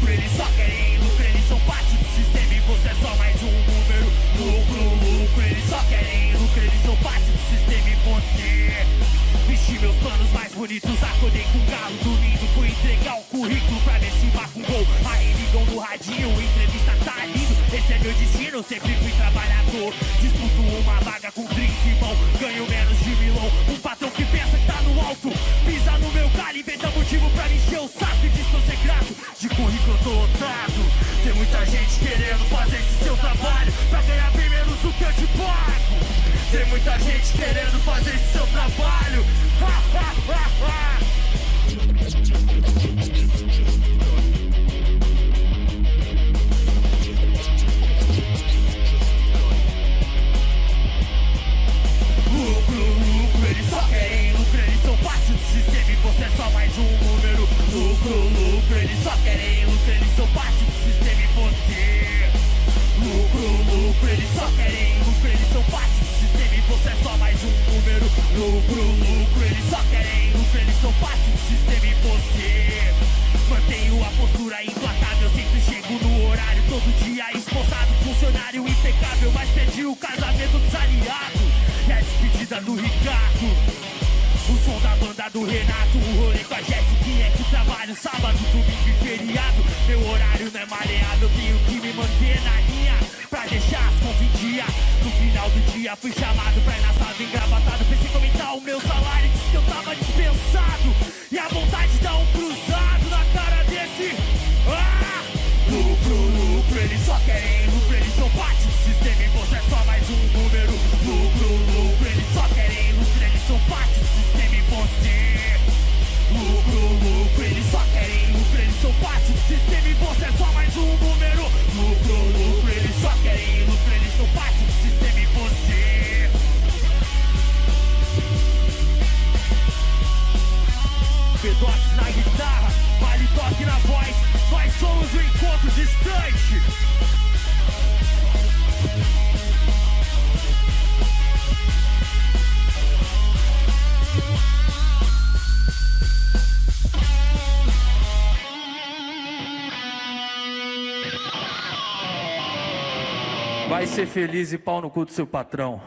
lucro, eles só querem lucro, eles são parte do sistema e você é só mais um número. Lucro, lucro, eles só querem lucro, eles são parte do sistema e você. Vesti meus planos mais bonitos, acordei com galo dormindo, fui entregar o currículo pra marca um gol. Aí ligam no radinho, entrevista tá lindo, esse é meu destino, sempre fui trabalhador. Disputo uma vaga com 30 irmão, ganho menos de milão. O saco e diz pra eu grato. De currículo eu tô lotado, tem muita gente querendo fazer esse seu trabalho pra ganhar bem menos do que eu te pago. Tem muita gente querendo fazer esse seu trabalho. Lucro, lucro, eles só querem lucro, eles são parte do sistema e você. Lucro, lucro, eles só querem lucro, eles são parte do sistema e você é só mais um número. Lucro, lucro, eles só querem lucro, eles são parte do sistema e você. Mantenho a postura implacável, sempre chego no horário, todo dia esposado, funcionário impecável, mas perdi o casamento dos aliados e a despedida do Ricardo. Do Renato, o rolê com a Jéssica que trabalho sábado, domingo e feriado. Meu horário não é maleável, tenho que me manter na linha pra deixar as contas em dia. No final do dia fui chamado pra ir na sala engravatado. Pensei em aumentar o meu salário, disse que eu tava dispensado. E a vontade dá um cruzado na cara desse. Ah! Lucro, lucro, eles só querem lucro, eles são parte do sistema e você é só mais um número. Lucro, lucro, nós somos o encontro distante. Vai ser feliz e pau no cu do seu patrão.